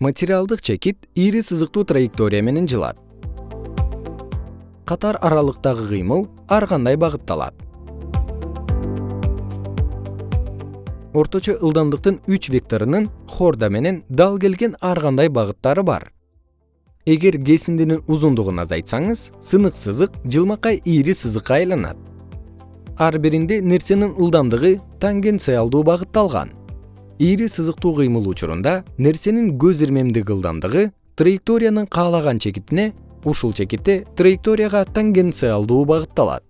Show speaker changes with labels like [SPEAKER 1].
[SPEAKER 1] материалдык чекит ийри сызыктуу траектория менен жылат. Катар аралыктагы кыймыл ар кандай багытталат? Орточо ылдамдыктын үч векторунун хорда менен дал келген ар кандай багыттары бар? Эгер кесиндинин узундугун азайтсаңыз сынык сызык жылмакай ийри сызыкка айланат. Ар биринде нерсенин ылдамдыгы тангенциалдуу багытталган ийри сызыктуу кыймыл учурунда нерсенин көз ирмемдик ылдамдыгы траекториянын каалаган чекитине ушул чекитте траекторияга тангенциалдуу багытталат